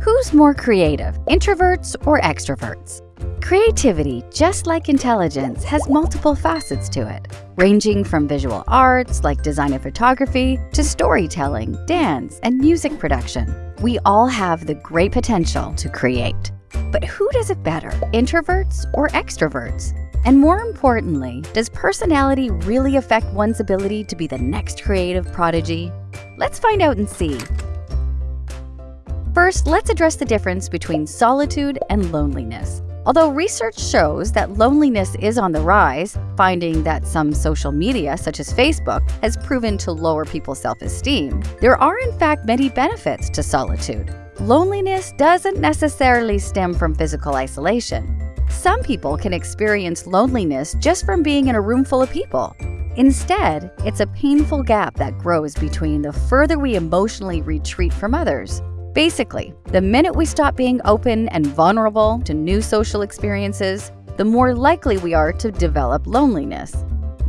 Who's more creative, introverts or extroverts? Creativity, just like intelligence, has multiple facets to it, ranging from visual arts like design and photography to storytelling, dance, and music production. We all have the great potential to create. But who does it better, introverts or extroverts? And more importantly, does personality really affect one's ability to be the next creative prodigy? Let's find out and see. First, let's address the difference between solitude and loneliness. Although research shows that loneliness is on the rise, finding that some social media, such as Facebook, has proven to lower people's self-esteem, there are in fact many benefits to solitude. Loneliness doesn't necessarily stem from physical isolation. Some people can experience loneliness just from being in a room full of people. Instead, it's a painful gap that grows between the further we emotionally retreat from others. Basically, the minute we stop being open and vulnerable to new social experiences, the more likely we are to develop loneliness.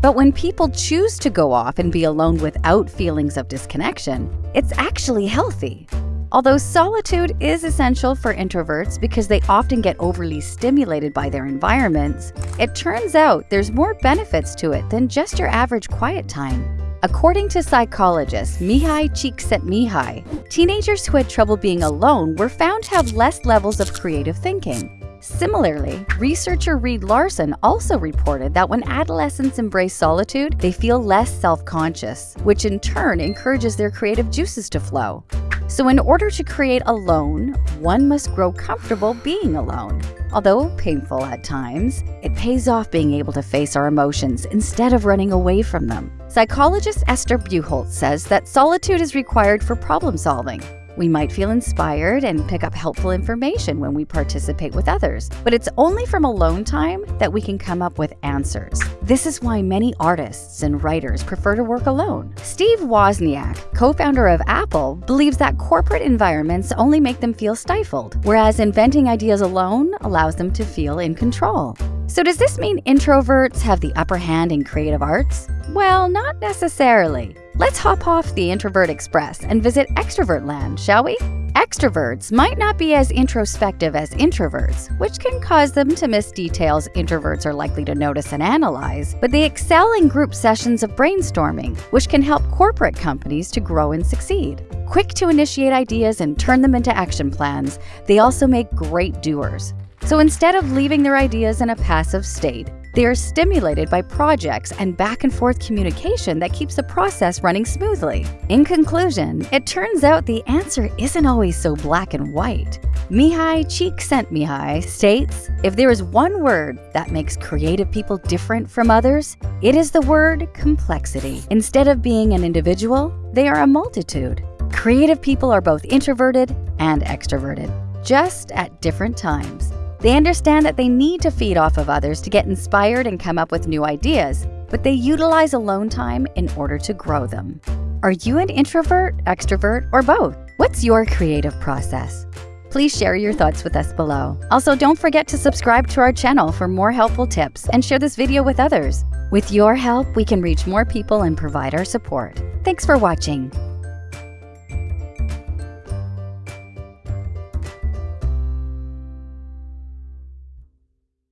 But when people choose to go off and be alone without feelings of disconnection, it's actually healthy. Although solitude is essential for introverts because they often get overly stimulated by their environments, it turns out there's more benefits to it than just your average quiet time. According to psychologist Mihaly Csikszentmihalyi, teenagers who had trouble being alone were found to have less levels of creative thinking. Similarly, researcher Reed Larson also reported that when adolescents embrace solitude, they feel less self-conscious, which in turn encourages their creative juices to flow. So in order to create alone, one must grow comfortable being alone. Although painful at times, it pays off being able to face our emotions instead of running away from them. Psychologist Esther Buchholz says that solitude is required for problem solving, we might feel inspired and pick up helpful information when we participate with others, but it's only from alone time that we can come up with answers. This is why many artists and writers prefer to work alone. Steve Wozniak, co-founder of Apple, believes that corporate environments only make them feel stifled, whereas inventing ideas alone allows them to feel in control. So does this mean introverts have the upper hand in creative arts? Well, not necessarily. Let's hop off the Introvert Express and visit Extrovert Land, shall we? Extroverts might not be as introspective as introverts, which can cause them to miss details introverts are likely to notice and analyze, but they excel in group sessions of brainstorming, which can help corporate companies to grow and succeed. Quick to initiate ideas and turn them into action plans, they also make great doers. So instead of leaving their ideas in a passive state, they are stimulated by projects and back and forth communication that keeps the process running smoothly. In conclusion, it turns out the answer isn't always so black and white. Mihaly Csikszentmihalyi states, if there is one word that makes creative people different from others, it is the word complexity. Instead of being an individual, they are a multitude. Creative people are both introverted and extroverted, just at different times. They understand that they need to feed off of others to get inspired and come up with new ideas, but they utilize alone time in order to grow them. Are you an introvert, extrovert, or both? What's your creative process? Please share your thoughts with us below. Also, don't forget to subscribe to our channel for more helpful tips and share this video with others. With your help, we can reach more people and provide our support. Thanks for watching.